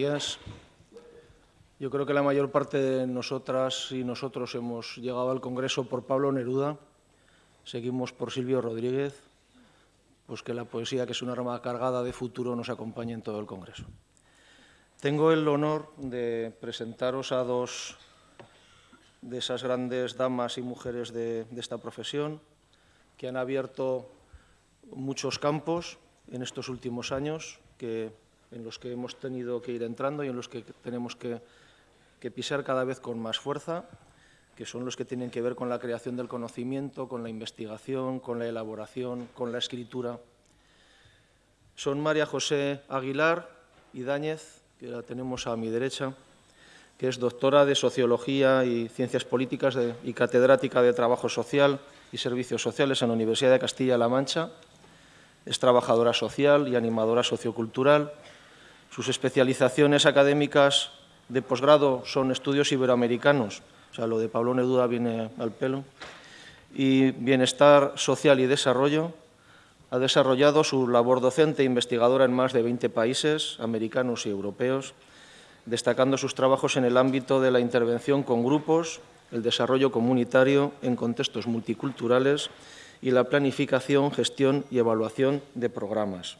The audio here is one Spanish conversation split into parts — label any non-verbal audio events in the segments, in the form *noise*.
días. Yo creo que la mayor parte de nosotras y nosotros hemos llegado al Congreso por Pablo Neruda, seguimos por Silvio Rodríguez, pues que la poesía, que es una rama cargada de futuro, nos acompañe en todo el Congreso. Tengo el honor de presentaros a dos de esas grandes damas y mujeres de, de esta profesión que han abierto muchos campos en estos últimos años, que en los que hemos tenido que ir entrando y en los que tenemos que, pisar cada vez con más fuerza, que son los que tienen que ver con la creación del conocimiento, con la investigación, con la elaboración, con la escritura. Son María José Aguilar y Dáñez, que la tenemos a mi derecha, que es doctora de Sociología y Ciencias Políticas y catedrática de Trabajo Social y Servicios Sociales en la Universidad de Castilla-La Mancha. Es trabajadora social y animadora sociocultural sus especializaciones académicas de posgrado son estudios iberoamericanos, o sea, lo de Pablo Neruda viene al pelo, y bienestar social y desarrollo. Ha desarrollado su labor docente e investigadora en más de 20 países, americanos y europeos, destacando sus trabajos en el ámbito de la intervención con grupos, el desarrollo comunitario en contextos multiculturales y la planificación, gestión y evaluación de programas.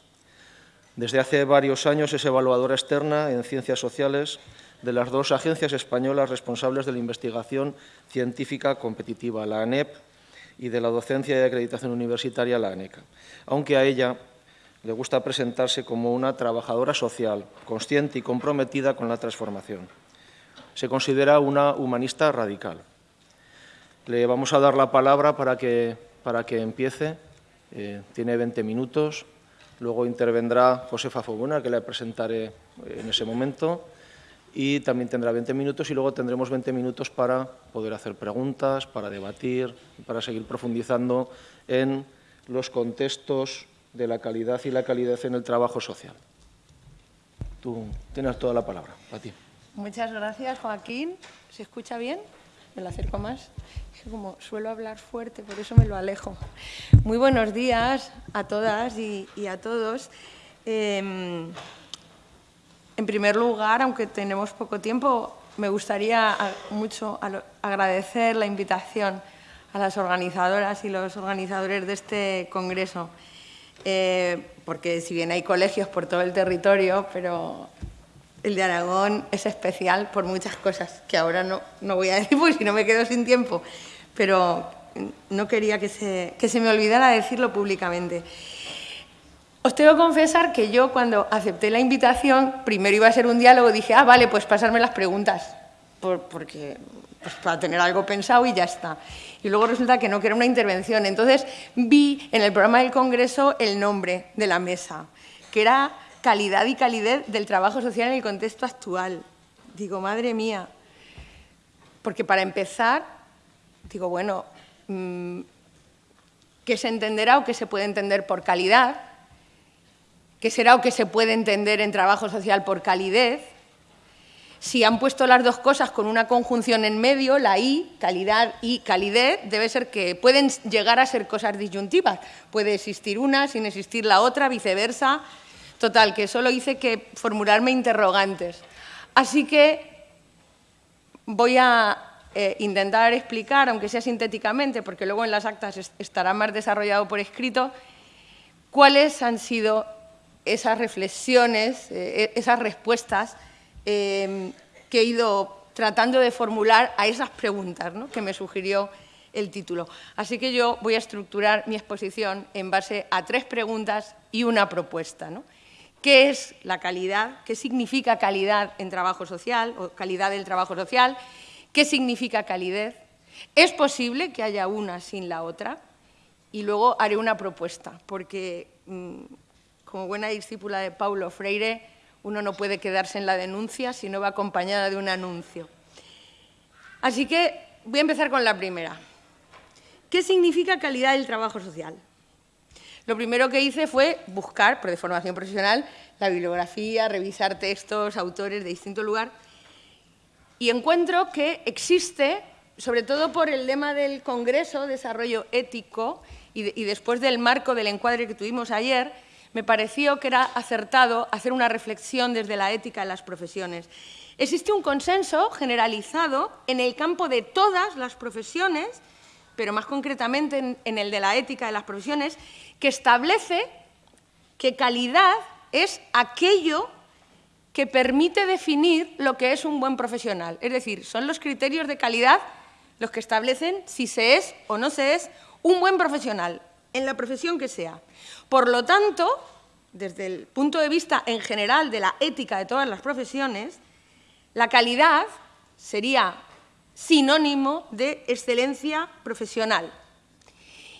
Desde hace varios años es evaluadora externa en ciencias sociales de las dos agencias españolas responsables de la investigación científica competitiva, la ANEP, y de la docencia y acreditación universitaria, la ANECA, aunque a ella le gusta presentarse como una trabajadora social, consciente y comprometida con la transformación. Se considera una humanista radical. Le vamos a dar la palabra para que, para que empiece. Eh, tiene 20 minutos. Luego intervendrá Josefa Foguna, que la presentaré en ese momento, y también tendrá 20 minutos y luego tendremos 20 minutos para poder hacer preguntas, para debatir, para seguir profundizando en los contextos de la calidad y la calidez en el trabajo social. Tú tienes toda la palabra, a. Muchas gracias, Joaquín. ¿Se escucha bien? Me lo acerco más como suelo hablar fuerte, por eso me lo alejo. Muy buenos días a todas y, a todos. Em, en primer lugar, aunque tenemos poco tiempo, me gustaría mucho agradecer la invitación a las organizadoras y los organizadores de este congreso, eh, porque si bien hay colegios por todo el territorio, pero el de Aragón es especial por muchas cosas que ahora no, no voy a *laughs* decir porque si no me quedo sin tiempo pero no quería que se, que se me olvidara decirlo públicamente. Os tengo que confesar que yo cuando acepté la invitación, primero iba a ser un diálogo, dije, ah, vale, pues pasarme las preguntas, porque pues para tener algo pensado y ya está. Y luego resulta que no, que era una intervención. Entonces vi en el programa del Congreso el nombre de la mesa, que era calidad y calidez del trabajo social en el contexto actual. Digo, madre mía, porque para empezar digo, bueno, mm, ¿qué se entenderá o qué se puede entender por calidad? ¿Qué será o qué se puede entender en trabajo social por calidez? Si han puesto las dos cosas con una conjunción en medio, la I, calidad y calidez, debe ser que pueden llegar a ser cosas disyuntivas. Puede existir una sin existir la otra, viceversa. Total, que solo hice que formularme interrogantes. Así que voy a eh, intentar explicar, aunque sea sintéticamente, porque luego en las actas estará más desarrollado por escrito, cuáles han sido esas reflexiones, eh, e-, esas respuestas em, que he ido tratando de formular a esas preguntas que me sugirió el título. Así que yo voy a estructurar mi exposición en base a tres preguntas y una propuesta. ¿Qué es la calidad? ¿Qué significa calidad en trabajo social o calidad del trabajo social? ¿Qué significa calidez? ¿Es posible que haya una sin la otra? Y luego haré una propuesta, porque mm, como buena discípula de Paulo Freire, uno no puede quedarse en la denuncia si no va acompañada de un anuncio. Así que voy a empezar con la primera. ¿Qué significa calidad del trabajo social? Lo primero que hice fue buscar, por de formación profesional, la bibliografía, revisar textos, autores de distinto lugar, y encuentro que existe, sobre todo por el lema del Congreso, Desarrollo Ético, y, después del marco del encuadre que tuvimos ayer, me pareció que era acertado hacer una reflexión desde la ética en las profesiones. Existe un consenso generalizado en el campo de todas las profesiones, pero más concretamente en, el de la ética de las profesiones, que establece que calidad es aquello que permite definir lo que es un buen profesional. Es decir, son los criterios de calidad los que establecen si se es o no se es un buen profesional, en la profesión que sea. Por lo tanto, desde el punto de vista en general de la ética de todas las profesiones, la calidad sería sinónimo de excelencia profesional.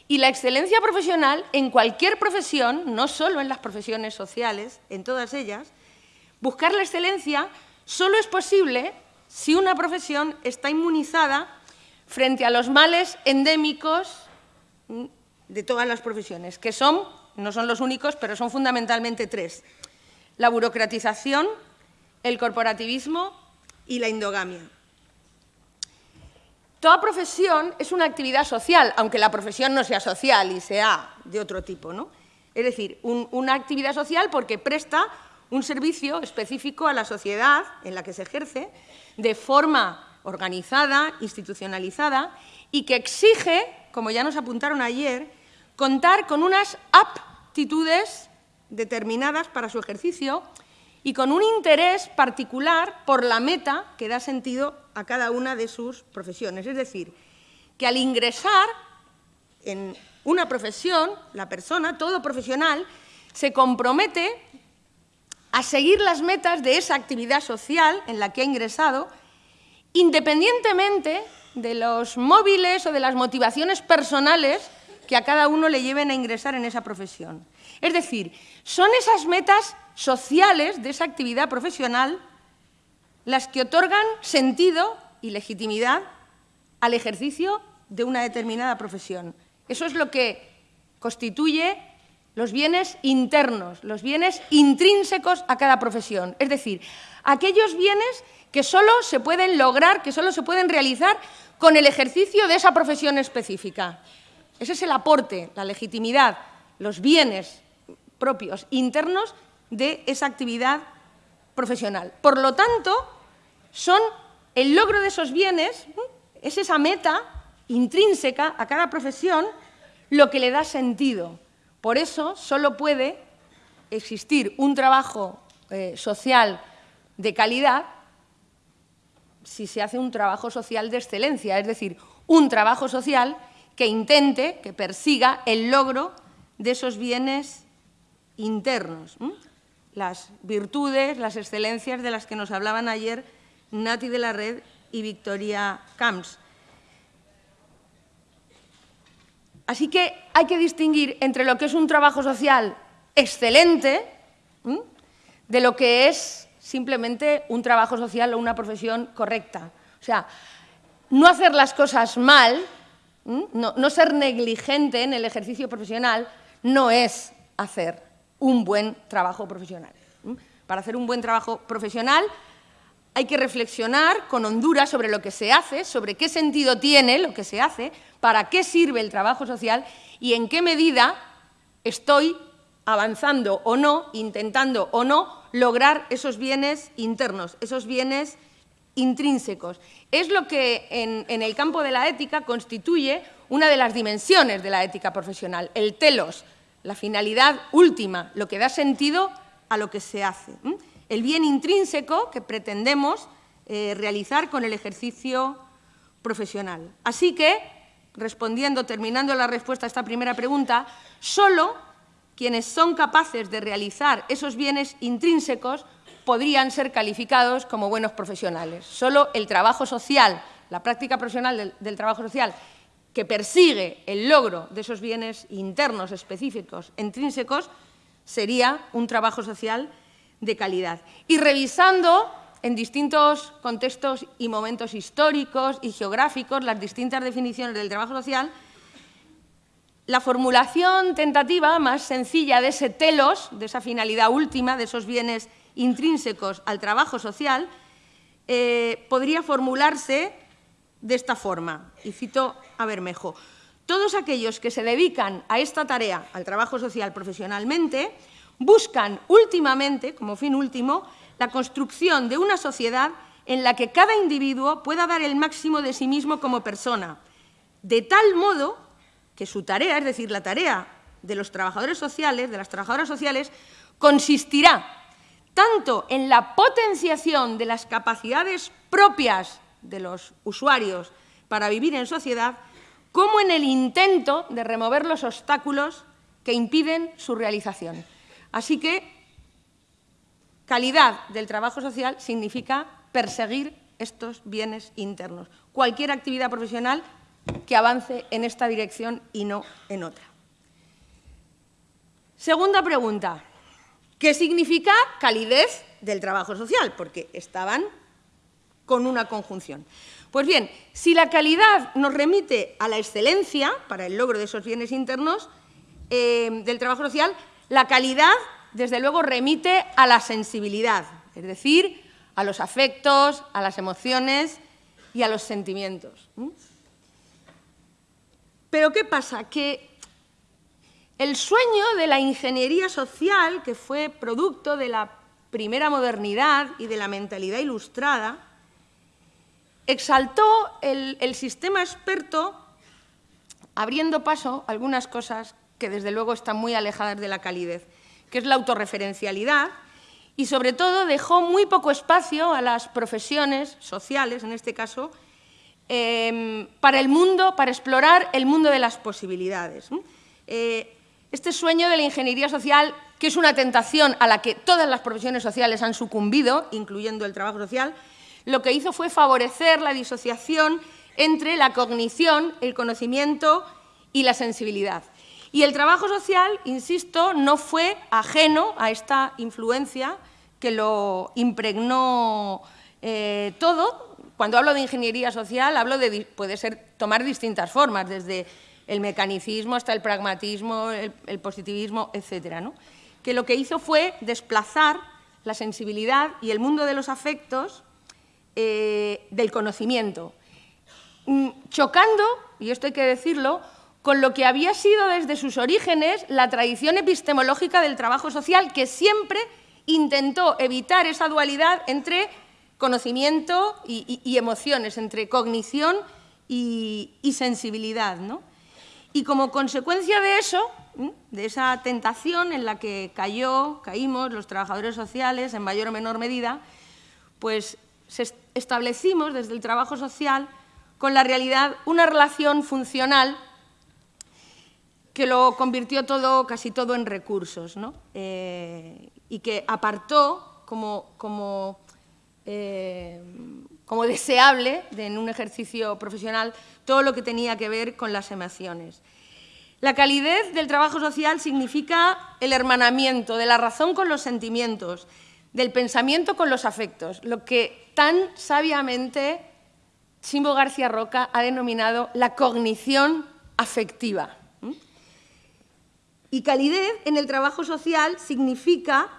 Y la excelencia profesional en cualquier profesión, no solo en las profesiones sociales, en todas ellas, buscar la excelencia solo es posible si una profesión está inmunizada frente a los males endémicos de todas las profesiones, que son, no son los únicos, pero son fundamentalmente tres. La burocratización, el corporativismo y la endogamia. Toda profesión es una actividad social, aunque la profesión no sea social y sea de otro tipo. ¿no? Es decir, una actividad social porque presta un servicio específico a la sociedad en la que se ejerce de forma organizada, institucionalizada y que exige, como ya nos apuntaron ayer, contar con unas aptitudes determinadas para su ejercicio y con un interés particular por la meta que da sentido a cada una de sus profesiones. Es decir, que al ingresar en una profesión, la persona, todo profesional, se compromete a seguir las metas de esa actividad social en la que ha ingresado independientemente de los móviles o de las motivaciones personales que a cada uno le lleven a ingresar en esa profesión. Es decir, son esas metas sociales de esa actividad profesional las que otorgan sentido y legitimidad al ejercicio de una determinada profesión. Eso es lo que constituye los bienes internos, los bienes intrínsecos a cada profesión. Es decir, aquellos bienes que solo se pueden lograr, que solo se pueden realizar con el ejercicio de esa profesión específica. Ese es el aporte, la legitimidad, los bienes propios, internos de esa actividad profesional. Por lo tanto, son el logro de esos bienes, es esa meta intrínseca a cada profesión lo que le da sentido. Por eso solo puede existir un trabajo eh, social de calidad si se hace un trabajo social de excelencia, es decir, un trabajo social que intente, que persiga el logro de esos bienes internos, las virtudes, las excelencias de las que nos hablaban ayer Nati de la Red y Victoria Camps. Así que hay que distinguir entre lo que es un trabajo social excelente de lo que es simplemente un trabajo social o una profesión correcta. O sea, no hacer las cosas mal, no, ser negligente en el ejercicio profesional, no es hacer un buen trabajo profesional. Para hacer un buen trabajo profesional hay que reflexionar con hondura sobre lo que se hace, sobre qué sentido tiene lo que se hace, para qué sirve el trabajo social y en qué medida estoy avanzando o no, intentando o no lograr esos bienes internos, esos bienes intrínsecos. Es lo que en, el campo de la ética constituye una de las dimensiones de la ética profesional, el telos, la finalidad última, lo que da sentido a lo que se hace. El bien intrínseco que pretendemos eh, realizar con el ejercicio profesional. Así que, respondiendo, terminando la respuesta a esta primera pregunta, solo quienes son capaces de realizar esos bienes intrínsecos podrían ser calificados como buenos profesionales. Solo el trabajo social, la práctica profesional del, trabajo social, que persigue el logro de esos bienes internos, específicos, intrínsecos, sería un trabajo social de calidad. Y revisando en distintos contextos y momentos históricos y geográficos las distintas definiciones del trabajo social, la formulación tentativa más sencilla de ese telos, de esa finalidad última, de esos bienes intrínsecos al trabajo social, eh, podría formularse de esta forma, y cito a Bermejo, todos aquellos que se dedican a esta tarea, al trabajo social profesionalmente, buscan últimamente, como fin último, la construcción de una sociedad en la que cada individuo pueda dar el máximo de sí mismo como persona, de tal modo que su tarea, es decir, la tarea de los trabajadores sociales, de las trabajadoras sociales, consistirá tanto en la potenciación de las capacidades propias de los usuarios para vivir en sociedad, como en el intento de remover los obstáculos que impiden su realización. Así que calidad del trabajo social significa perseguir estos bienes internos. Cualquier actividad profesional que avance en esta dirección y no en otra. Segunda pregunta. ¿Qué significa calidez del trabajo social? Porque estaban con una conjunción. Pues bien, si la calidad nos remite a la excelencia para el logro de esos bienes internos eh, del trabajo social, la calidad, desde luego, remite a la sensibilidad, es decir, a los afectos, a las emociones y a los sentimientos. Pero ¿qué pasa? Que el sueño de la ingeniería social, que fue producto de la primera modernidad y de la mentalidad ilustrada, exaltó el, sistema experto abriendo paso a algunas cosas que desde luego están muy alejadas de la calidez, que es la autorreferencialidad y sobre todo dejó muy poco espacio a las profesiones sociales, en este caso, em, para el mundo, para explorar el mundo de las posibilidades. Eh, este sueño de la ingeniería social, que es una tentación a la que todas las profesiones sociales han sucumbido, incluyendo el trabajo social, lo que hizo fue favorecer la disociación entre la cognición, el conocimiento y la sensibilidad. Y el trabajo social, insisto, no fue ajeno a esta influencia que lo impregnó eh, todo. Cuando hablo de ingeniería social, hablo de puede ser tomar distintas formas, desde el mecanicismo hasta el pragmatismo, el, positivismo, etcétera, ¿no? Que lo que hizo fue desplazar la sensibilidad y el mundo de los afectos eh, del conocimiento, mm, chocando, y esto hay que decirlo, con lo que había sido desde sus orígenes la tradición epistemológica del trabajo social, que siempre intentó evitar esa dualidad entre conocimiento y, emociones, entre cognición y, sensibilidad. Y como consecuencia de eso, de esa tentación en la que cayó, caímos los trabajadores sociales en mayor o menor medida, pues establecimos desde el trabajo social con la realidad una relación funcional que lo convirtió todo, casi todo en recursos, eh, y que apartó como, como, eh, como deseable en un ejercicio profesional todo lo que tenía que ver con las emociones. La calidez del trabajo social significa el hermanamiento de la razón con los sentimientos, del pensamiento con los afectos, lo que tan sabiamente Simbo García Roca ha denominado la cognición afectiva. Y calidez en el trabajo social significa,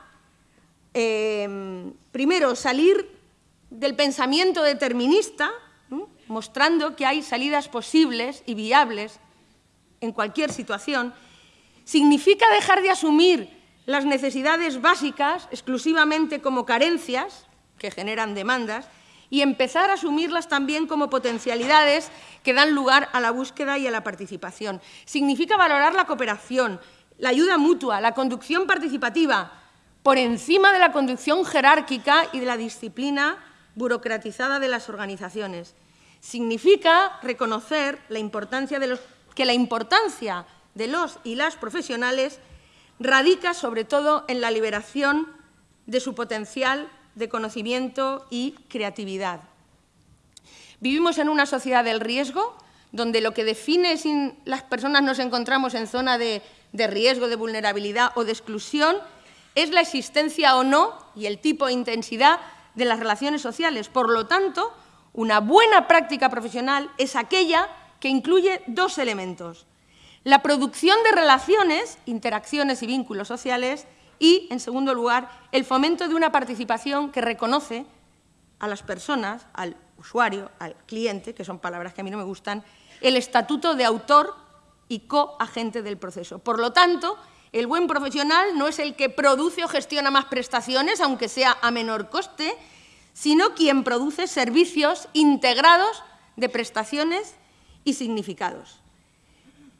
em, primero, salir del pensamiento determinista, mostrando que hay salidas posibles y viables en cualquier situación, significa dejar de asumir las necesidades básicas exclusivamente como carencias que generan demandas y empezar a asumirlas también como potencialidades que dan lugar a la búsqueda y a la participación. Significa valorar la cooperación, la ayuda mutua, la conducción participativa, por encima de la conducción jerárquica y de la disciplina burocratizada de las organizaciones. Significa reconocer que la importancia de los y las profesionales radica sobre todo en la liberación de su potencial de conocimiento y creatividad. Vivimos en una sociedad del riesgo, donde lo que define si las personas nos encontramos en zona de de riesgo, de vulnerabilidad o de exclusión es la existencia o no y el tipo e intensidad de las relaciones sociales. Por lo tanto, una buena práctica profesional es aquella que incluye dos elementos. La producción de relaciones, interacciones y vínculos sociales y, en segundo lugar, el fomento de una participación que reconoce a las personas, al usuario, al cliente, que son palabras que a mí no me gustan, el estatuto de autor y coagente del proceso. Por lo tanto, el buen profesional no es el que produce o gestiona más prestaciones, aunque sea a menor coste, sino quien produce servicios integrados de prestaciones y significados.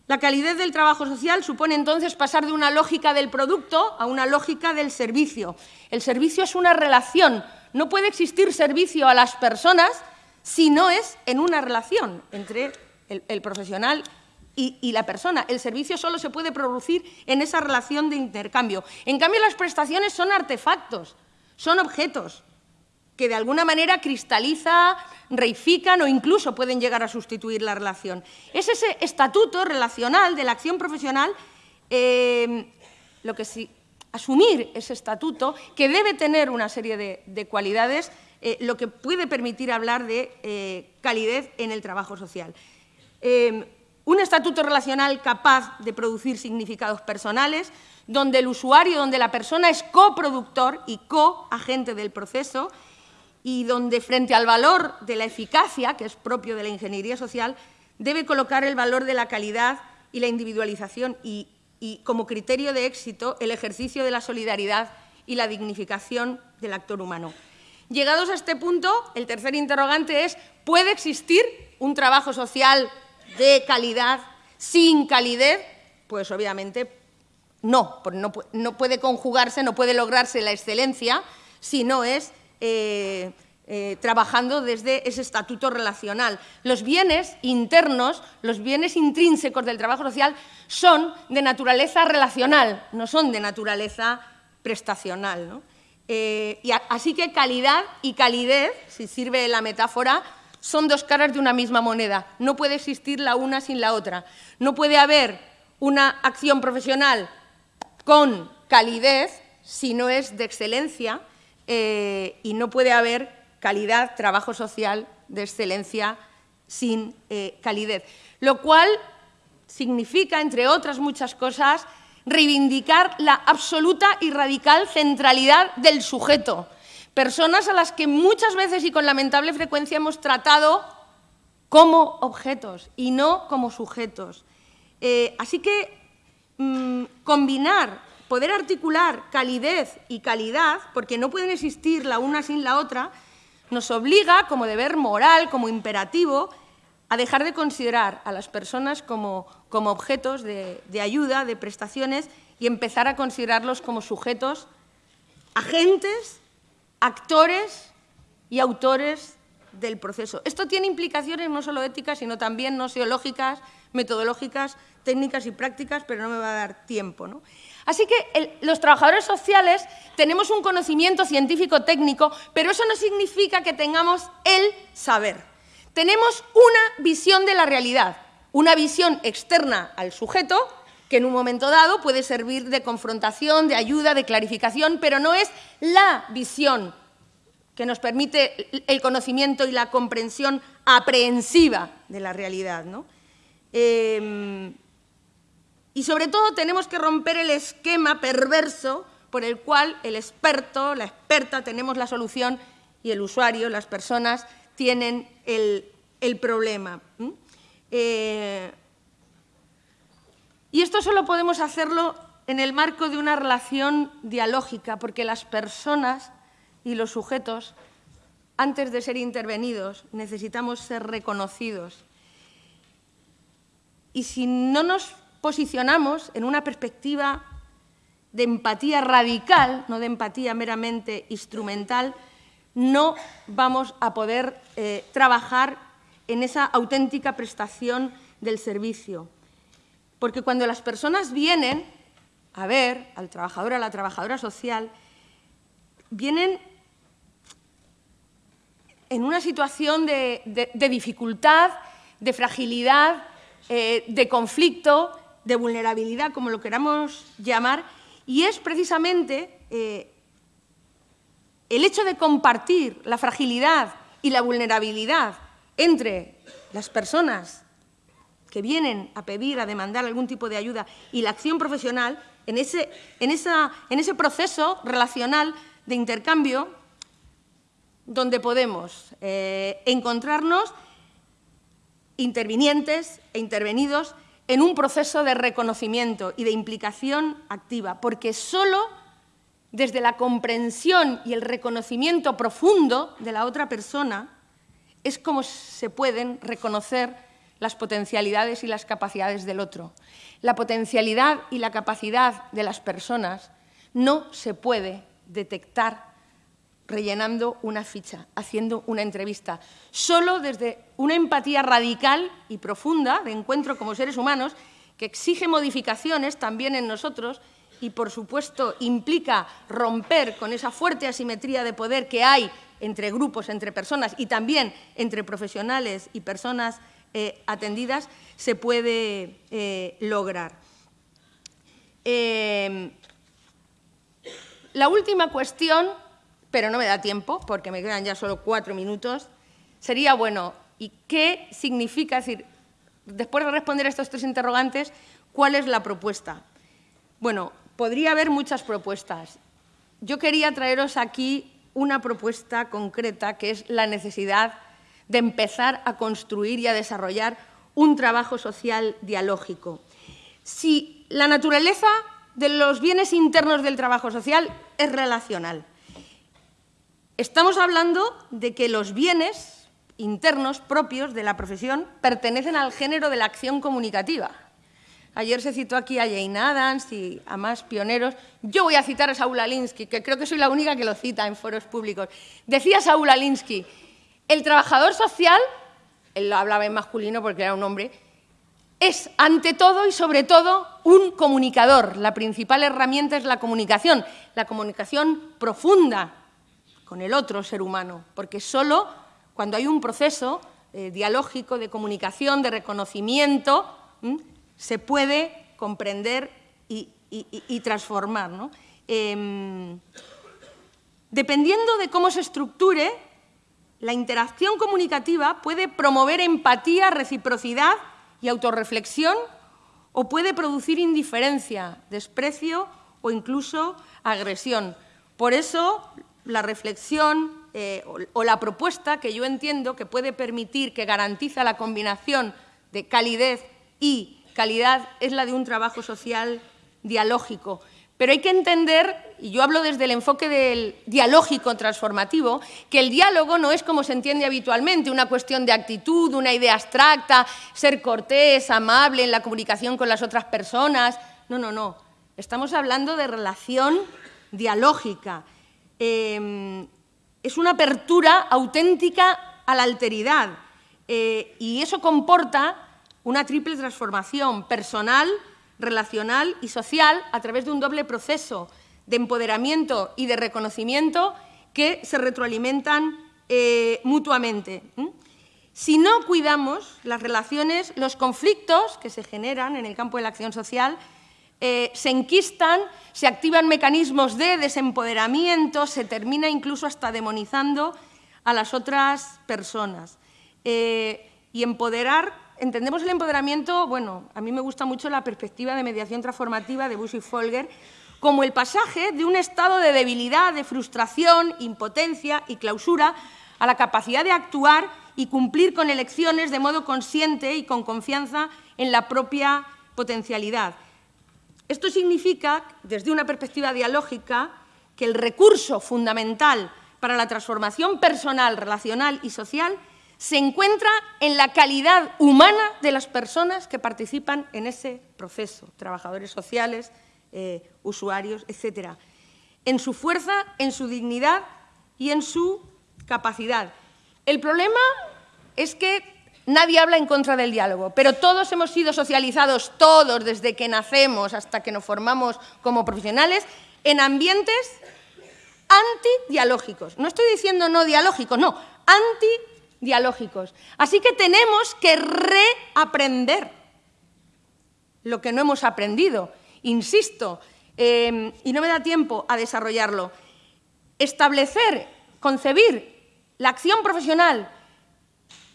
La calidad del trabajo social supone entonces pasar de una lógica del producto a una lógica del servicio. El servicio es una relación. No puede existir servicio a las personas si no es en una relación entre el, profesional y, y, la persona. El servicio solo se puede producir en esa relación de intercambio. En cambio, las prestaciones son artefactos, son objetos que de alguna manera cristaliza, reifican o incluso pueden llegar a sustituir la relación. Es ese estatuto relacional de la acción profesional eh, lo que sí, asumir ese estatuto que debe tener una serie de, cualidades, eh, lo que puede permitir hablar de eh, calidez en el trabajo social. un estatuto relacional capaz de producir significados personales, donde el usuario, donde la persona es coproductor y coagente del proceso, y donde frente al valor de la eficacia, que es propio de la ingeniería social, debe colocar el valor de la calidad y la individualización y, como criterio de éxito el ejercicio de la solidaridad y la dignificación del actor humano. Llegados a este punto, el tercer interrogante es, ¿puede existir un trabajo social de calidad sin calidez? Pues obviamente no, no, no puede conjugarse, no puede lograrse la excelencia si no es eh, eh, trabajando desde ese estatuto relacional. Los bienes internos, los bienes intrínsecos del trabajo social son de naturaleza relacional, no son de naturaleza prestacional. Eh, y así que calidad y calidez, si sirve la metáfora, son dos caras de una misma moneda. No puede existir la una sin la otra. No puede haber una acción profesional con calidez si no es de excelencia eh, y no puede haber calidad, trabajo social de excelencia sin eh, calidez. Lo cual significa, entre otras muchas cosas, reivindicar la absoluta y radical centralidad del sujeto. Personas a las que muchas veces y con lamentable frecuencia hemos tratado como objetos y no como sujetos. Eh, así que mm, combinar poder articular calidez y calidad, porque no pueden existir la una sin la otra, nos obliga, como deber moral, como imperativo, a dejar de considerar a las personas como, objetos de, de ayuda, de prestaciones, y empezar a considerarlos como sujetos, agentes, actores y autores del proceso. Esto tiene implicaciones no solo éticas, sino también no seológicas, metodológicas, técnicas y prácticas, pero no me va a dar tiempo. ¿no? Así que los trabajadores sociales tenemos un conocimiento científico-técnico, pero eso no significa que tengamos el saber. Tenemos una visión de la realidad, una visión externa al sujeto, que en un momento dado puede servir de confrontación, de ayuda, de clarificación, pero no es la visión que nos permite el conocimiento y la comprensión aprehensiva de la realidad. ¿no? Em, y sobre todo tenemos que romper el esquema perverso por el cual el experto, la experta, tenemos la solución y el usuario, las personas, tienen el, problema. Eh, y esto solo podemos hacerlo en el marco de una relación dialógica, porque las personas y los sujetos, antes de ser intervenidos, necesitamos ser reconocidos. Y si no nos posicionamos en una perspectiva de empatía radical, no de empatía meramente instrumental, no vamos a poder eh, trabajar en esa auténtica prestación del servicio. Porque cuando las personas vienen a ver al trabajador, a la trabajadora social, vienen en una situación de, dificultad, de fragilidad, eh, de conflicto, de vulnerabilidad, como lo queramos llamar, y es precisamente eh, el hecho de compartir la fragilidad y la vulnerabilidad entre las personas que vienen a pedir, a demandar algún tipo de ayuda y la acción profesional, en ese, en en ese proceso relacional de intercambio, donde podemos eh, encontrarnos intervinientes e intervenidos en un proceso de reconocimiento y de implicación activa, porque solo desde la comprensión y el reconocimiento profundo de la otra persona es como se pueden reconocer las potencialidades y las capacidades del otro. La potencialidad y la capacidad de las personas no se puede detectar rellenando una ficha, haciendo una entrevista. Solo desde una empatía radical y profunda de encuentro como seres humanos que exige modificaciones también en nosotros y, por supuesto, implica romper con esa fuerte asimetría de poder que hay entre grupos, entre personas y también entre profesionales y personas eh, atendidas, se puede eh, lograr. Eh, la última cuestión pero no me da tiempo porque me quedan ya solo cuatro minutos, sería, bueno, ¿y qué significa? decir, después de responder a estos tres interrogantes, ¿cuál es la propuesta? Bueno, podría haber muchas propuestas. Yo quería traeros aquí una propuesta concreta que es la necesidad de empezar a construir y a desarrollar un trabajo social dialógico. Si la naturaleza de los bienes internos del trabajo social es relacional, Estamos hablando de que los bienes internos propios de la profesión pertenecen al género de la acción comunicativa. Ayer se citó aquí a Jane Adams y a más pioneros. Yo voy a citar a Saúl Alinsky, que creo que soy la única que lo cita en foros públicos. Decía Saúl Alinsky, el trabajador social, él lo hablaba en masculino porque era un hombre, es ante todo y sobre todo un comunicador. La principal herramienta es la comunicación, la comunicación profunda, con el otro ser humano, porque solo cuando hay un proceso eh, dialógico de comunicación, de reconocimiento, se puede comprender y, transformar. Em, dependiendo de cómo se estructure, la interacción comunicativa puede promover empatía, reciprocidad y autorreflexión o puede producir indiferencia, desprecio o incluso agresión. Por eso la reflexión eh, o, la propuesta que yo entiendo que puede permitir, que garantiza la combinación de calidez y calidad, es la de un trabajo social dialógico. Pero hay que entender, y yo hablo desde el enfoque del dialógico transformativo, que el diálogo no es como se entiende habitualmente, una cuestión de actitud, una idea abstracta, ser cortés, amable en la comunicación con las otras personas. No, no, no. Estamos hablando de relación dialógica Em, es una apertura auténtica a la alteridad eh, y eso comporta una triple transformación personal, relacional y social a través de un doble proceso de empoderamiento y de reconocimiento que se retroalimentan eh, mutuamente. Si no cuidamos las relaciones, los conflictos que se generan en el campo de la acción social eh, se enquistan, se activan mecanismos de desempoderamiento, se termina incluso hasta demonizando a las otras personas. Eh, y empoderar, entendemos el empoderamiento, bueno, a mí me gusta mucho la perspectiva de mediación transformativa de Bush y Folger, como el pasaje de un estado de debilidad, de frustración, impotencia y clausura a la capacidad de actuar y cumplir con elecciones de modo consciente y con confianza en la propia potencialidad. Esto significa, desde una perspectiva dialógica, que el recurso fundamental para la transformación personal, relacional y social se encuentra en la calidad humana de las personas que participan en ese proceso, trabajadores sociales, eh, usuarios, etc. En su fuerza, en su dignidad y en su capacidad. El problema es que Nadie habla en contra del diálogo, pero todos hemos sido socializados, todos, desde que nacemos hasta que nos formamos como profesionales, en ambientes antidialógicos. No estoy diciendo no dialógicos, no, antidialógicos. Así que tenemos que reaprender lo que no hemos aprendido. Insisto, em, y no me da tiempo a desarrollarlo, establecer, concebir la acción profesional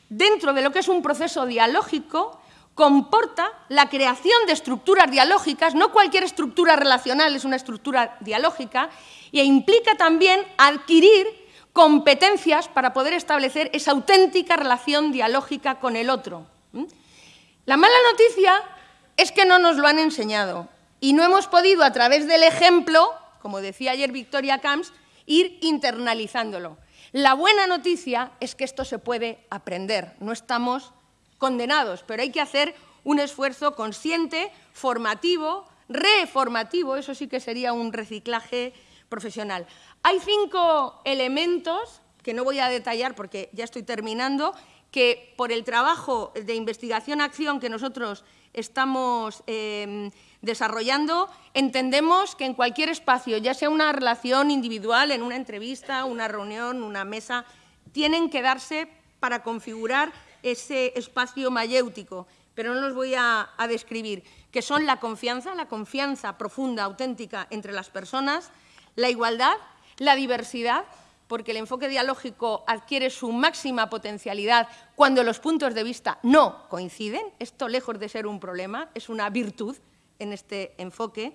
dentro de lo que es un proceso dialógico, comporta la creación de estructuras dialógicas, no cualquier estructura relacional es una estructura dialógica, e implica también adquirir competencias para poder establecer esa auténtica relación dialógica con el otro. La mala noticia es que no nos lo han enseñado y no hemos podido, a través del ejemplo, como decía ayer Victoria Camps, ir internalizándolo. La buena noticia es que esto se puede aprender, no estamos condenados, pero hay que hacer un esfuerzo consciente, formativo, reformativo, eso sí que sería un reciclaje profesional. Hay cinco elementos que no voy a detallar porque ya estoy terminando, que por el trabajo de investigación-acción que nosotros estamos em, desarrollando, entendemos que en cualquier espacio, ya sea una relación individual, en una entrevista, una reunión, una mesa, tienen que darse para configurar ese espacio mayéutico, pero no los voy a, a describir, que son la confianza, la confianza profunda, auténtica entre las personas, la igualdad, la diversidad, porque el enfoque dialógico adquiere su máxima potencialidad cuando los puntos de vista no coinciden. Esto, lejos de ser un problema, es una virtud en este enfoque.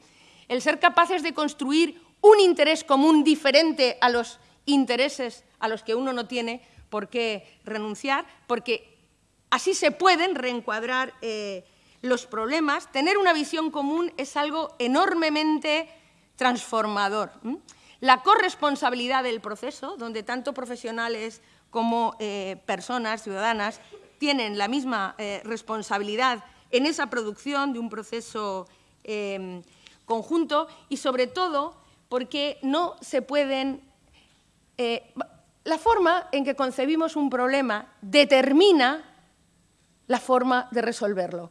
El ser capaces de construir un interés común diferente a los intereses a los que uno no tiene por qué renunciar, porque así se pueden reencuadrar eh, los problemas. Tener una visión común es algo enormemente transformador la corresponsabilidad del proceso, donde tanto profesionales como eh, personas, ciudadanas, tienen la misma eh, responsabilidad en esa producción de un proceso em, conjunto y, sobre todo, porque no se pueden... Eh, la forma en que concebimos un problema determina la forma de resolverlo.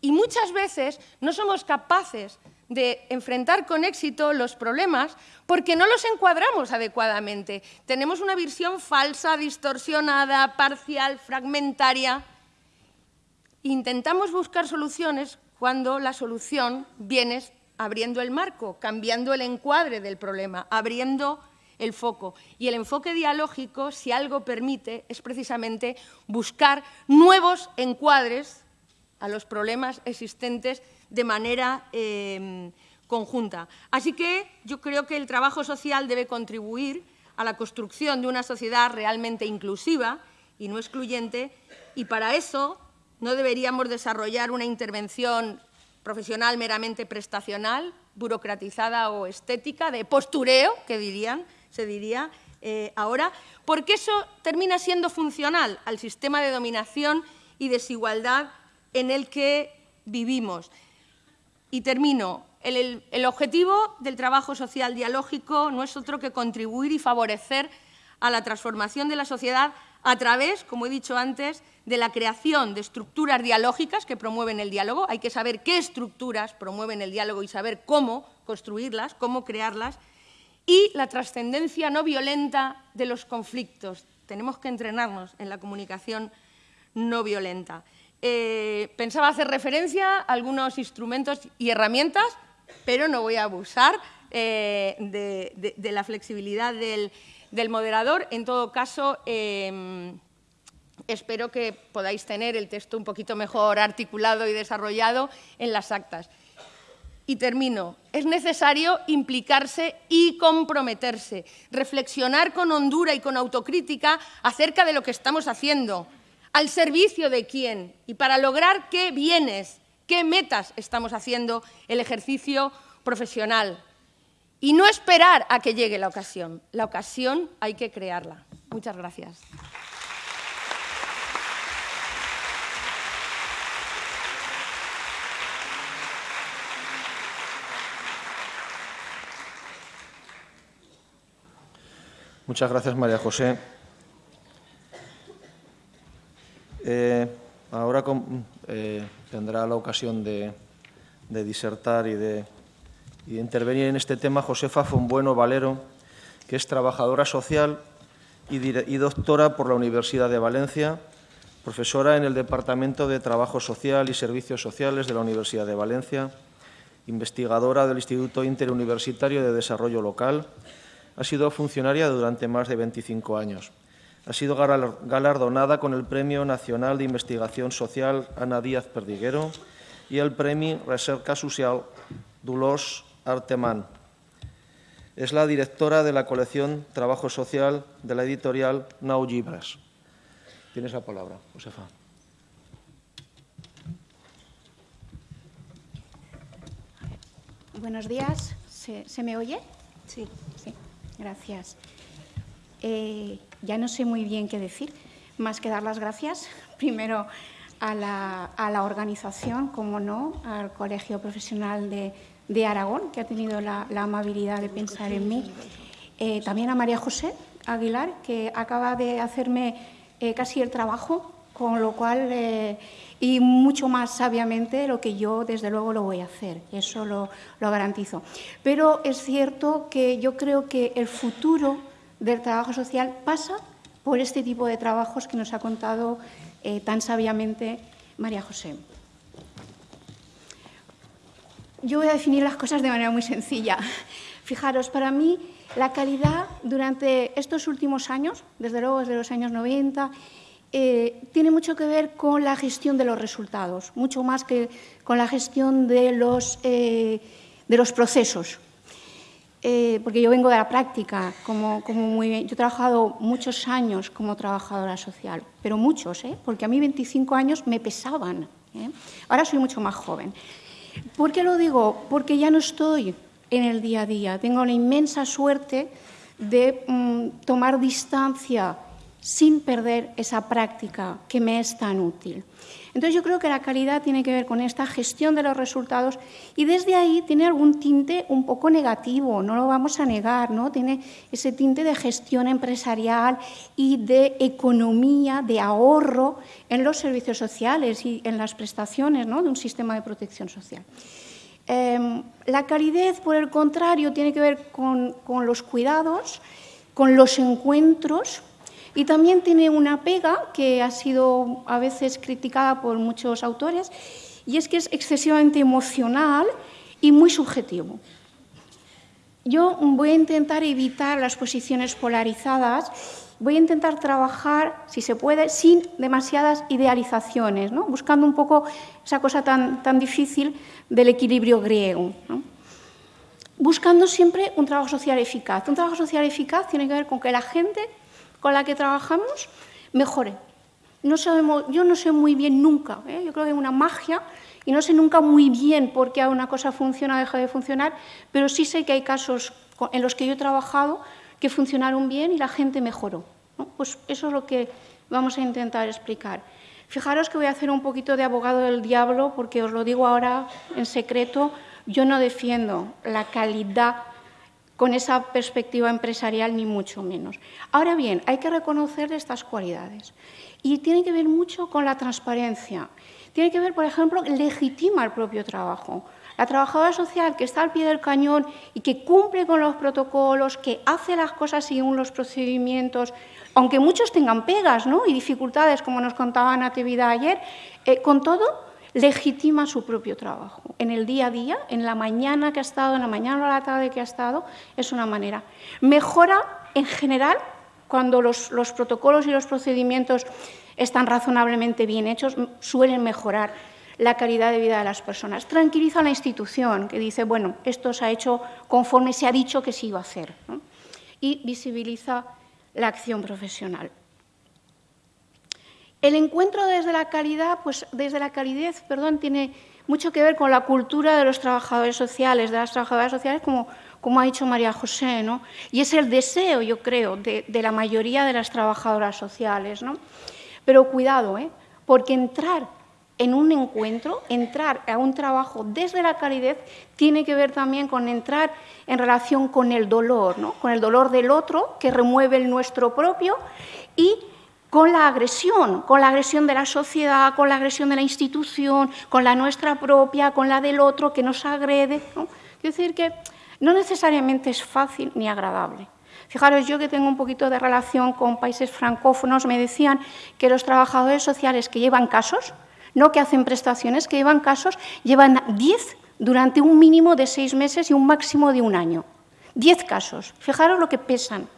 Y muchas veces no somos capaces de enfrentar con éxito los problemas porque no los encuadramos adecuadamente. Tenemos una visión falsa, distorsionada, parcial, fragmentaria. Intentamos buscar soluciones cuando la solución viene abriendo el marco, cambiando el encuadre del problema, abriendo el foco. Y el enfoque dialógico, si algo permite, es precisamente buscar nuevos encuadres a los problemas existentes de manera em, conjunta. Así que yo creo que el trabajo social debe contribuir a la construcción de una sociedad realmente inclusiva y no excluyente, y para eso no deberíamos desarrollar una intervención profesional meramente prestacional, burocratizada o estética, de postureo, que dirían, se diría eh, ahora, porque eso termina siendo funcional al sistema de dominación y desigualdad en el que vivimos. Y termino. El, objetivo del trabajo social dialógico no es otro que contribuir y favorecer a la transformación de la sociedad a través, como he dicho antes, de la creación de estructuras dialógicas que promueven el diálogo. Hay que saber qué estructuras promueven el diálogo y saber cómo construirlas, cómo crearlas. Y la trascendencia no violenta de los conflictos. Tenemos que entrenarnos en la comunicación no violenta. Eh, pensaba hacer referencia a algunos instrumentos y herramientas, pero no voy a abusar eh, de, la flexibilidad del, moderador. En todo caso, em, espero que podáis tener el texto un poquito mejor articulado y desarrollado en las actas. Y termino. Es necesario implicarse y comprometerse, reflexionar con hondura y con autocrítica acerca de lo que estamos haciendo, al servicio de quién y para lograr qué bienes, qué metas estamos haciendo el ejercicio profesional. Y no esperar a que llegue la ocasión. La ocasión hay que crearla. Muchas gracias. Muchas gracias, María José. Eh, ahora eh, tendrá la ocasión de, disertar y de, intervenir en este tema Josefa Fonbueno Valero, que es trabajadora social y, y doctora por la Universidad de Valencia, profesora en el Departamento de Trabajo Social y Servicios Sociales de la Universidad de Valencia, investigadora del Instituto Interuniversitario de Desarrollo Local, ha sido funcionaria durante más de 25 años. Ha sido galardonada con el Premio Nacional de Investigación Social Ana Díaz Perdiguero y el Premio Recerca Social Dolors Artemán. Es la directora de la colección Trabajo Social de la editorial Nau Llibres. Tienes la palabra, Josefa. buenos días. ¿Se, me oye? Sí. Sí, gracias. Eh, ya no sé muy bien qué decir, más que dar las gracias primero a la, organización, como no, al Colegio Profesional de, Aragón, que ha tenido la, amabilidad de pensar en mí. Eh, también a María José Aguilar, que acaba de hacerme eh, casi el trabajo, con lo cual y mucho más sabiamente lo que yo desde luego lo voy a hacer, eso lo, garantizo. Pero es cierto que yo creo que el futuro del trabajo social pasa por este tipo de trabajos que nos ha contado eh, tan sabiamente María José. Yo voy a definir las cosas de manera muy sencilla. Fijaros, para mí la calidad durante estos últimos años, desde luego desde los años 90 eh, tiene mucho que ver con la gestión de los resultados, mucho más que con la gestión de los, eh, de los procesos. Eh, porque yo vengo de la práctica, como, como muy bien. yo he trabajado muchos años como trabajadora social, pero muchos, porque a mí 25 años me pesaban. Ahora soy mucho más joven. ¿Por qué lo digo? Porque ya no estoy en el día a día. Tengo la inmensa suerte de mm, tomar distancia sin perder esa práctica que me es tan útil. Entonces yo creo que la calidad tiene que ver con esta gestión de los resultados y desde ahí tiene algún tinte un poco negativo, no lo vamos a negar, ¿no? Tiene ese tinte de gestión empresarial y de economía, de ahorro en los servicios sociales y en las prestaciones de un sistema de protección social. Em, la calidez, por el contrario, tiene que ver con los cuidados, con los encuentros, y también tiene una pega que ha sido a veces criticada por muchos autores, y es que es excesivamente emocional y muy subjetivo. Yo voy a intentar evitar las posiciones polarizadas, voy a intentar trabajar, si se puede, sin demasiadas idealizaciones, ¿no? buscando un poco esa cosa tan, tan difícil del equilibrio griego. Buscando siempre un trabajo social eficaz. Un trabajo social eficaz tiene que ver con que la gente con la que trabajamos mejore. No sabemos, yo no sé muy bien nunca, ¿eh? yo creo que es una magia y no sé nunca muy bien por qué una cosa funciona o deja de funcionar, pero sí sé que hay casos en los que yo he trabajado que funcionaron bien y la gente mejoró. Pues eso es lo que vamos a intentar explicar. Fijaros que voy a hacer un poquito de abogado del diablo porque os lo digo ahora en secreto, yo no defiendo la calidad con esa perspectiva empresarial, ni mucho menos. Ahora bien, hay que reconocer estas cualidades. Y tiene que ver mucho con la transparencia. Tiene que ver, por ejemplo, legitima el propio trabajo. La trabajadora social que está al pie del cañón y que cumple con los protocolos, que hace las cosas según los procedimientos, aunque muchos tengan pegas ¿no? y dificultades, como nos contaba Natividad ayer, eh, con todo legitima su propio trabajo. En el día a día, en la mañana que ha estado, en la mañana o la tarde que ha estado, es una manera. Mejora en general cuando los, protocolos y los procedimientos están razonablemente bien hechos, suelen mejorar la calidad de vida de las personas. Tranquiliza a la institución, que dice, bueno, esto se ha hecho conforme se ha dicho que se iba a hacer. Y visibiliza la acción profesional. El encuentro desde la calidad, pues desde la calidez, perdón, tiene mucho que ver con la cultura de los trabajadores sociales, de las trabajadoras sociales, como, ha dicho María José, ¿no? Y es el deseo, yo creo, de, la mayoría de las trabajadoras sociales, ¿no? Pero cuidado, ¿eh? Porque entrar en un encuentro, entrar a un trabajo desde la calidez, tiene que ver también con entrar en relación con el dolor, ¿no? con el dolor del otro, que remueve el nuestro propio, y con la agresión, con la agresión de la sociedad, con la agresión de la institución, con la nuestra propia, con la del otro que nos agrede. Quiero decir que no necesariamente es fácil ni agradable. Fijaros, yo que tengo un poquito de relación con países francófonos, me decían que los trabajadores sociales que llevan casos, no que hacen prestaciones, que llevan casos, llevan 10 durante un mínimo de seis meses y un máximo de un año. 10 casos. Fijaros lo que pesan.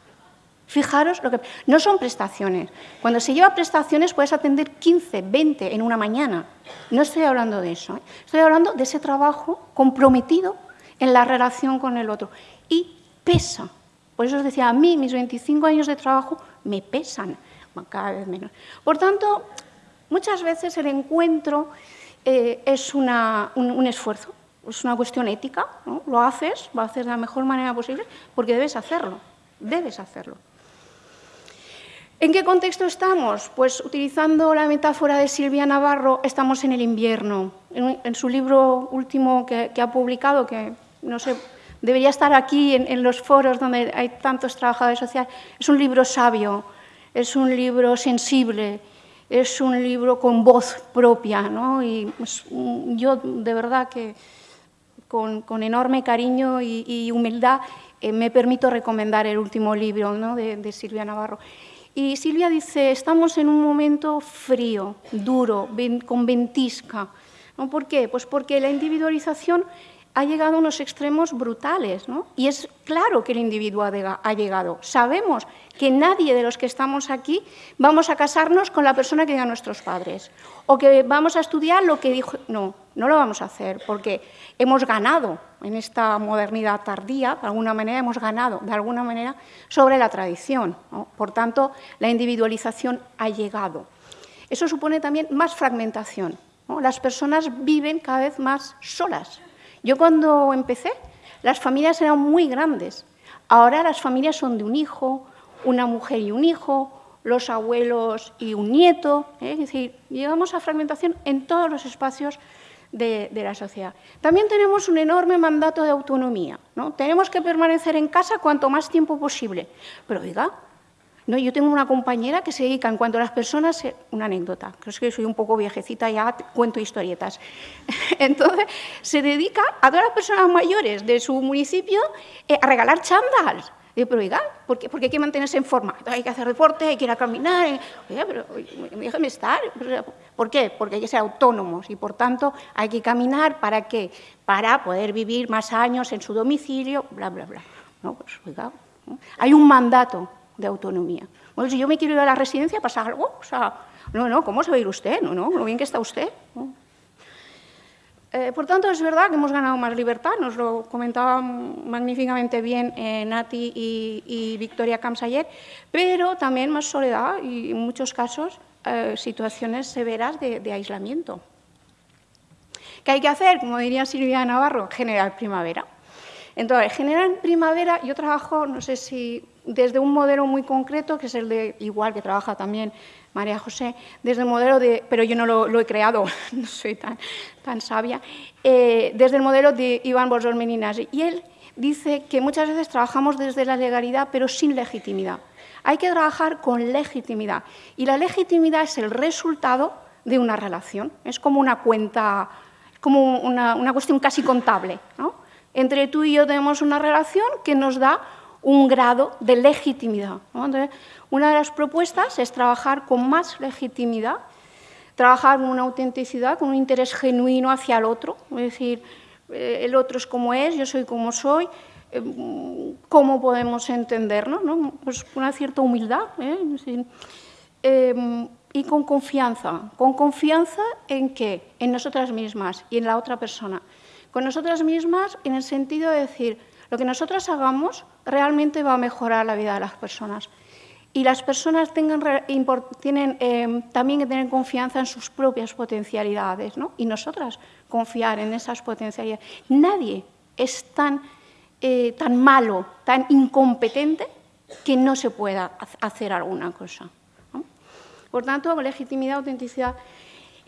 Fijaros lo que... No son prestaciones. Cuando se lleva prestaciones puedes atender 15, 20 en una mañana. No estoy hablando de eso. ¿eh? Estoy hablando de ese trabajo comprometido en la relación con el otro. Y pesa. Por eso os decía, a mí mis 25 años de trabajo me pesan cada vez menos. Por tanto, muchas veces el encuentro eh, es un, esfuerzo. es una cuestión ética, lo haces, lo haces de la mejor manera posible, porque debes hacerlo, debes hacerlo. ¿En qué contexto estamos? Pues utilizando la metáfora de Silvia Navarro, estamos en el invierno. En, su libro último que, ha publicado, que no sé, debería estar aquí en, en, los foros donde hay tantos trabajadores sociales, es un libro sabio, es un libro sensible, es un libro con voz propia, ¿no? Y pues, yo de verdad que con, enorme cariño y, humildad eh, me permito recomendar el último libro de, Silvia Navarro. Y Silvia dice, estamos en un momento frío, duro, con ventisca. ¿Por qué? Pues porque la individualización ha llegado a unos extremos brutales, ¿no? Y es claro que el individuo ha llegado. Sabemos que nadie de los que estamos aquí vamos a casarnos con la persona que digan nuestros padres, o que vamos a estudiar lo que dijo... No, no lo vamos a hacer, porque hemos ganado en esta modernidad tardía, de alguna manera hemos ganado, de alguna manera, sobre la tradición. Por tanto, la individualización ha llegado. Eso supone también más fragmentación. Las personas viven cada vez más solas, yo cuando empecé, las familias eran muy grandes. Ahora las familias son de un hijo, una mujer y un hijo, los abuelos y un nieto. ¿eh? Es decir, llegamos a fragmentación en todos los espacios de, la sociedad. También tenemos un enorme mandato de autonomía. ¿no? Tenemos que permanecer en casa cuanto más tiempo posible. Pero diga, no, yo tengo una compañera que se dedica, en cuanto a las personas, una anécdota, creo que soy un poco viejecita, ya cuento historietas. *laughs* Entonces, se dedica a todas las personas mayores de su municipio eh, a regalar chándals. Digo, pero oiga, ¿por qué? Porque hay que mantenerse en forma. Hay que hacer deporte, hay que ir a caminar. Oiga, pero déjeme estar. ¿Por qué? Porque hay que ser autónomos y, por tanto, hay que caminar para qué? Para poder vivir más años en su domicilio, bla, bla, bla. No, pues, oiga, hay un mandato de autonomía. Bueno, si yo me quiero ir a la residencia, ¿pasa algo? O sea, no, no, ¿cómo se va a ir usted? No, no, lo bien que está usted. Eh, por tanto, es verdad que hemos ganado más libertad, nos lo comentaban magníficamente bien eh, Nati y, Victoria Camps ayer, pero también más soledad y en muchos casos eh, situaciones severas de, de, aislamiento. ¿Qué hay que hacer? Como diría Silvia Navarro, generar primavera. Entonces, generar primavera, yo trabajo, no sé si desde un modelo muy concreto, que es el de, igual que trabaja también María José, desde el modelo de, pero yo no lo, he creado, *laughs* no soy tan, tan sabia, eh, desde el modelo de Iván Borsor Meninasi. Y él dice que muchas veces trabajamos desde la legalidad, pero sin legitimidad. Hay que trabajar con legitimidad. Y la legitimidad es el resultado de una relación. Es como una cuenta, como una, una cuestión casi contable. ¿no? Entre tú y yo tenemos una relación que nos da un grado de legitimidad. Una de las propuestas es trabajar con más legitimidad, trabajar con una autenticidad, con un interés genuino hacia el otro, es decir, eh, el otro es como es, yo soy como soy, eh, cómo podemos entendernos, ¿no? pues una cierta humildad ¿eh? y con confianza, con confianza en qué, en nosotras mismas y en la otra persona. Con nosotras mismas en el sentido de decir, lo que nosotras hagamos realmente va a mejorar la vida de las personas. Y las personas tengan, tienen eh, también que tener confianza en sus propias potencialidades, ¿no? y nosotras confiar en esas potencialidades. Nadie es tan, eh, tan malo, tan incompetente, que no se pueda hacer alguna cosa. Por tanto, legitimidad, autenticidad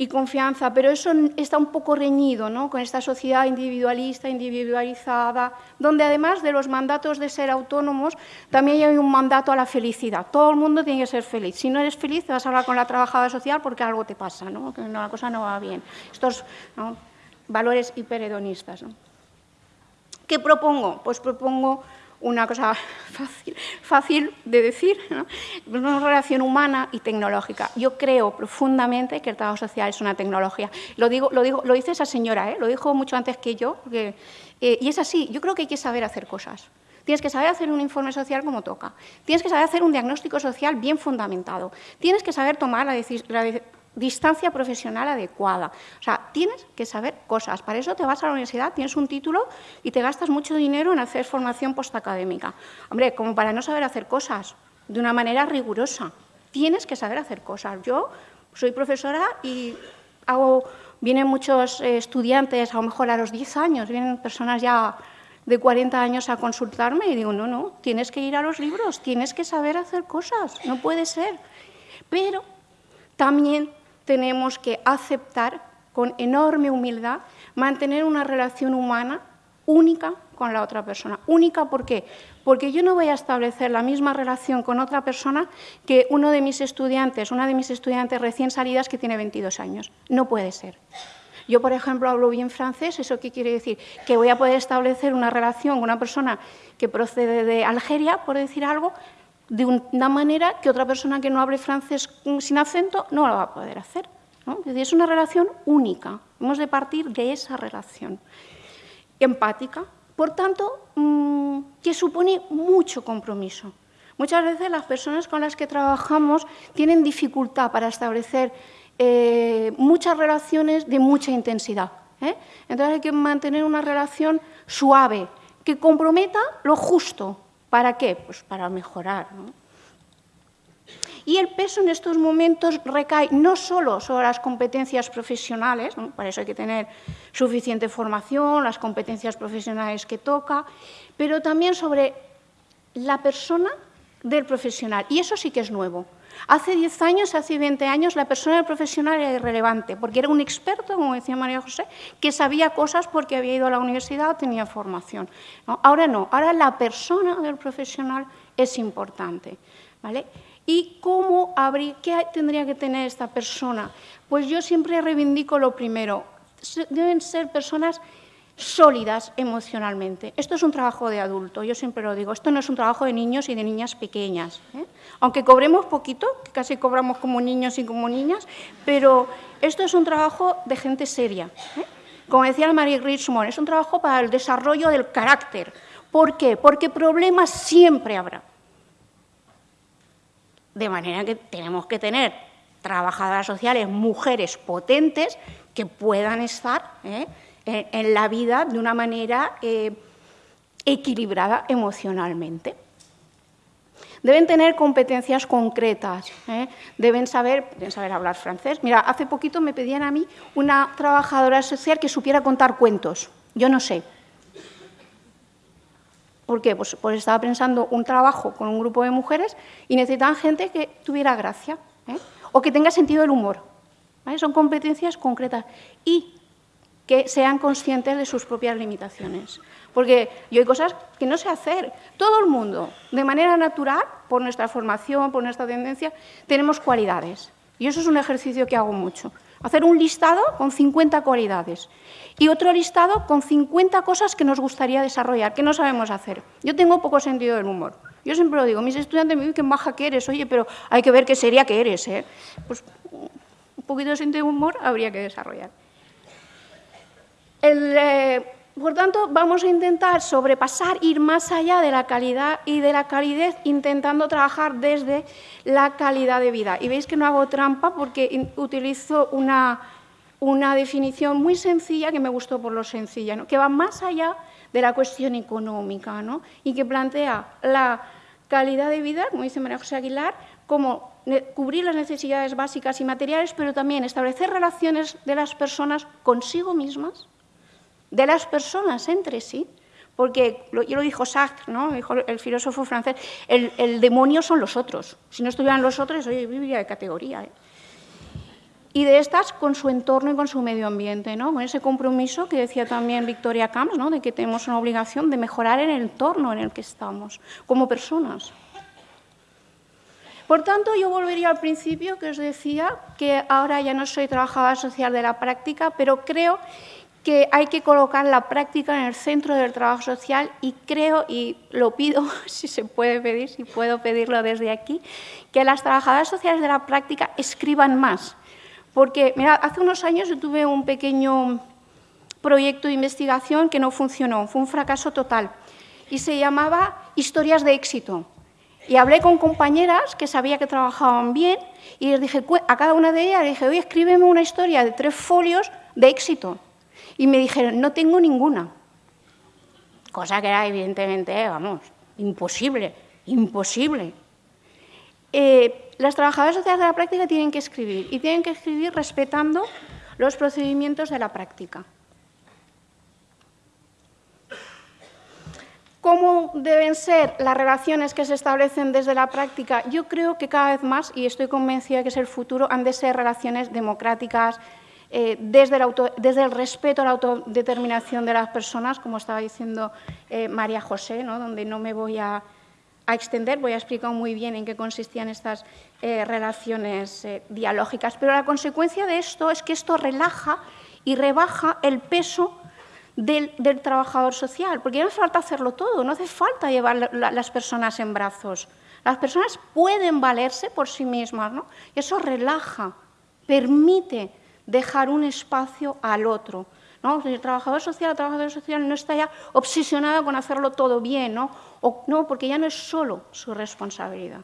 y confianza, pero eso está un poco reñido ¿no? con esta sociedad individualista, individualizada, donde además de los mandatos de ser autónomos, también hay un mandato a la felicidad. Todo el mundo tiene que ser feliz. Si no eres feliz, te vas a hablar con la trabajadora social porque algo te pasa, ¿no? que la cosa no va bien. Estos valores hiperedonistas. ¿Qué propongo? Pues propongo una cosa *laughs* fácil, fácil de decir, una relación humana y tecnológica. Yo creo profundamente que el trabajo social es una tecnología. Lo, digo, lo, digo, lo dice esa señora, ¿eh? lo dijo mucho antes que yo, eh, y es así, yo creo que hay que saber hacer cosas. Tienes que saber hacer un informe social como toca. Tienes que saber hacer un diagnóstico social bien fundamentado. Tienes que saber tomar la, decisión distancia profesional adecuada. O sea, tienes que saber cosas. Para eso te vas a la universidad, tienes un título y te gastas mucho dinero en hacer formación postacadémica. Hombre, como para no saber hacer cosas de una manera rigurosa. Tienes que saber hacer cosas. Yo soy profesora y vienen muchos eh, estudiantes, a lo mejor a los 10 años, vienen personas ya de 40 años a consultarme y digo, no, no, tienes que ir a los libros, tienes que saber hacer cosas, no puede ser. Pero también tenemos que aceptar con enorme humildad mantener una relación humana única con la otra persona. Única, ¿por qué? Porque yo no voy a establecer la misma relación con otra persona que uno de mis estudiantes, una de mis estudiantes recién salidas que tiene 22 años. No puede ser. Yo, por ejemplo, hablo bien francés, ¿eso qué quiere decir? Que voy a poder establecer una relación con una persona que procede de Algeria, por decir algo, de una manera que otra persona que no hable francés sin acento no lo va a poder hacer. Es, una relación única, hemos de partir de esa relación empática, por tanto, mm, que supone mucho compromiso. Muchas veces las personas con las que trabajamos tienen dificultad para establecer eh, muchas relaciones de mucha intensidad. ¿eh? Entonces hay que mantener una relación suave, que comprometa lo justo. ¿Para qué? Pues para mejorar. Y el peso en estos momentos recae no solo sobre las competencias profesionales, para eso hay que tener suficiente formación, las competencias profesionales que toca, pero también sobre la persona del profesional. Y eso sí que es nuevo. Hace 10 años, hace 20 años, la persona profesional era irrelevante, porque era un experto, como decía María José, que sabía cosas porque había ido a la universidad o tenía formación. Ahora no, ahora la persona del profesional es importante. ¿vale? ¿Y cómo habría, qué tendría que tener esta persona? Pues yo siempre reivindico lo primero. Deben ser personas sólidas emocionalmente. Esto es un trabajo de adulto, yo siempre lo digo. Esto no es un trabajo de niños y de niñas pequeñas. ¿eh? Aunque cobremos poquito, casi cobramos como niños y como niñas, pero esto es un trabajo de gente seria. ¿eh? Como decía Marie Richmond, es un trabajo para el desarrollo del carácter. ¿Por qué? Porque problemas siempre habrá. De manera que tenemos que tener trabajadoras sociales, mujeres potentes que puedan estar ¿eh? En, la vida de una manera eh, equilibrada emocionalmente. Deben tener competencias concretas, ¿eh? deben, saber, deben saber hablar francés. Mira, hace poquito me pedían a mí una trabajadora social que supiera contar cuentos. Yo no sé, ¿Por qué? Pues, pues, estaba pensando un trabajo con un grupo de mujeres y necesitaban gente que tuviera gracia ¿eh? o que tenga sentido del humor. Son competencias concretas y que sean conscientes de sus propias limitaciones. Porque yo hay cosas que no sé hacer. Todo el mundo, de manera natural, por nuestra formación, por nuestra tendencia, tenemos cualidades. Y eso es un ejercicio que hago mucho. Hacer un listado con 50 cualidades y otro listado con 50 cosas que nos gustaría desarrollar, que no sabemos hacer. Yo tengo poco sentido del humor. Yo siempre lo digo, mis estudiantes me dicen que baja que eres, oye, pero hay que ver qué sería que eres. ¿eh? Pues un poquito de sentido del humor habría que desarrollar. El, eh, por tanto, vamos a intentar sobrepasar, ir más allá de la calidad y de la calidez, intentando trabajar desde la calidad de vida. Y veis que no hago trampa porque utilizo una, definición muy sencilla, que me gustó por lo sencilla, que va más allá de la cuestión económica y que plantea la calidad de vida, como dice María José Aguilar, como cubrir las necesidades básicas y materiales, pero también establecer relaciones de las personas consigo mismas, de las personas entre sí, porque yo lo dijo Sartre, ¿no? el filósofo francés, el, demonio son los otros. Si no estuvieran los otros, oye, viviría de categoría. ¿eh? Y de estas con su entorno y con su medio ambiente, ¿no? con ese compromiso que decía también Victoria Camps, ¿no? de que tenemos una obligación de mejorar el entorno en el que estamos, como personas. Por tanto, yo volvería al principio que os decía que ahora ya no soy trabajadora social de la práctica, pero creo que hay que colocar la práctica en el centro del trabajo social y creo, y lo pido, *laughs* si se puede pedir, si puedo pedirlo desde aquí, que las trabajadoras sociales de la práctica escriban más. Porque, mira, hace unos años yo tuve un pequeño proyecto de investigación que no funcionó, fue un fracaso total, y se llamaba Historias de éxito. Y hablé con compañeras que sabía que trabajaban bien y les dije, a cada una de ellas, dije, oye, escríbeme una historia de tres folios de éxito. Y me dijeron, no tengo ninguna. Cosa que era evidentemente, vamos, imposible, imposible. Eh, las trabajadoras sociales de la práctica tienen que escribir y tienen que escribir respetando los procedimientos de la práctica. ¿Cómo deben ser las relaciones que se establecen desde la práctica? Yo creo que cada vez más, y estoy convencida que es el futuro, han de ser relaciones democráticas, eh, desde, el respeto a la autodeterminación de las personas, como estaba diciendo eh, María José, donde no me voy a, extender, voy a explicar muy bien en qué consistían estas eh, relaciones dialógicas. Pero la consecuencia de esto es que esto relaja y rebaja el peso del, trabajador social, porque no hace falta hacerlo todo, no hace falta llevar las personas en brazos. Las personas pueden valerse por sí mismas, ¿no? eso relaja, permite dejar un espacio al otro. ¿no? El trabajador social, el trabajador social no está ya obsesionado con hacerlo todo bien, ¿no? O, no, porque ya no es solo su responsabilidad.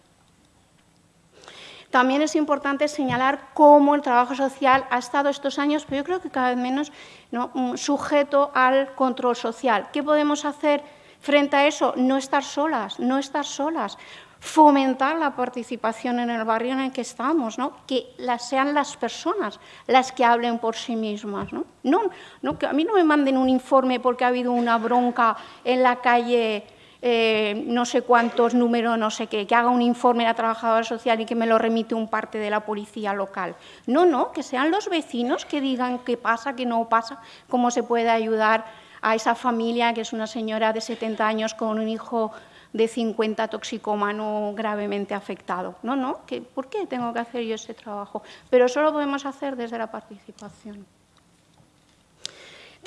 También es importante señalar cómo el trabajo social ha estado estos años, pero yo creo que cada vez menos mm, sujeto al control social. ¿Qué podemos hacer frente a eso? No estar solas, no estar solas. Fomentar la participación en el barrio en el que estamos, ¿no? que sean las personas las que hablen por sí mismas. ¿no? No, que a mí no me manden un informe porque ha habido una bronca en la calle eh, no sé cuántos números, no sé qué, que haga un informe la trabajadora social y que me lo remite un parte de la policía local. No, no, que sean los vecinos que digan qué pasa, qué no pasa, cómo se puede ayudar a esa familia que es una señora de 70 años con un hijo de 50 toxicómano gravemente afectado. No, no, ¿por qué tengo que hacer yo ese trabajo? Pero eso lo podemos hacer desde la participación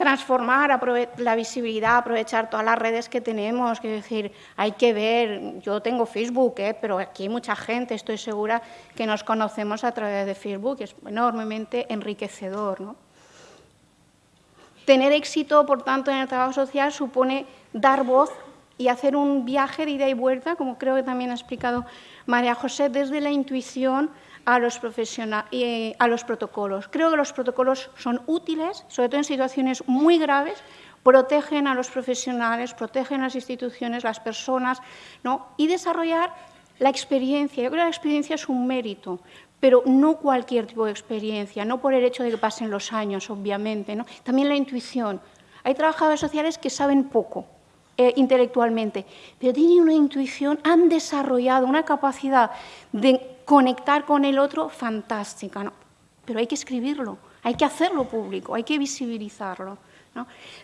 transformar la visibilidad, aprovechar todas las redes que tenemos, que decir, hay que ver, yo tengo Facebook, ¿eh? pero aquí hay mucha gente, estoy segura que nos conocemos a través de Facebook, es enormemente enriquecedor. ¿no? Tener éxito, por tanto, en el trabajo social supone dar voz y hacer un viaje de ida y vuelta, como creo que también ha explicado María José, desde la intuición a los, profesionales, a los protocolos. Creo que los protocolos son útiles, sobre todo en situaciones muy graves, protegen a los profesionales, protegen a las instituciones, las personas, ¿no? y desarrollar la experiencia. Yo creo que la experiencia es un mérito, pero no cualquier tipo de experiencia, no por el hecho de que pasen los años, obviamente. ¿no? También la intuición. Hay trabajadores sociales que saben poco, eh, intelectualmente, pero tienen una intuición, han desarrollado una capacidad de conectar con el otro fantástica, ¿no? pero hay que escribirlo, hay que hacerlo público, hay que visibilizarlo.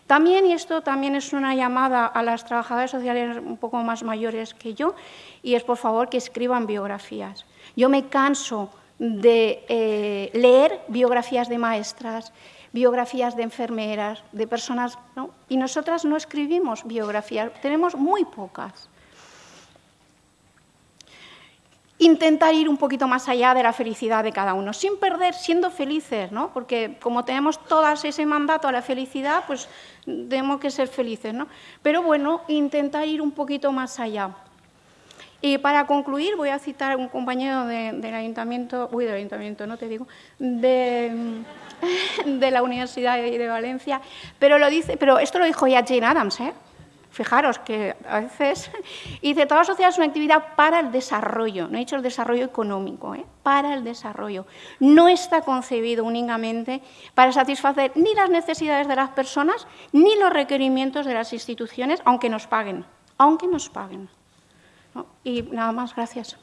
También, y esto también es una llamada a las trabajadoras sociales un poco más mayores que yo, y es por favor que escriban biografías. Yo me canso de eh, leer biografías de maestras, biografías de enfermeras, de personas, y nosotras no escribimos biografías, tenemos muy pocas intentar ir un poquito más allá de la felicidad de cada uno, sin perder, siendo felices, ¿no? porque como tenemos todas ese mandato a la felicidad, pues tenemos que ser felices. ¿no? Pero bueno, intentar ir un poquito más allá. Y para concluir, voy a citar a un compañero del ayuntamiento, uy, del ayuntamiento, no te digo, *laughs* de, la Universidad de Valencia, pero, lo dice, pero esto lo dijo ya Jane Adams, ¿eh? Fijaros que a veces *laughs* dice, toda sociedad es una actividad para el desarrollo, no he dicho el desarrollo económico, ¿eh? para el desarrollo. No está concebido únicamente para satisfacer ni las necesidades de las personas ni los requerimientos de las instituciones, aunque nos paguen, aunque nos paguen. Y nada más, gracias.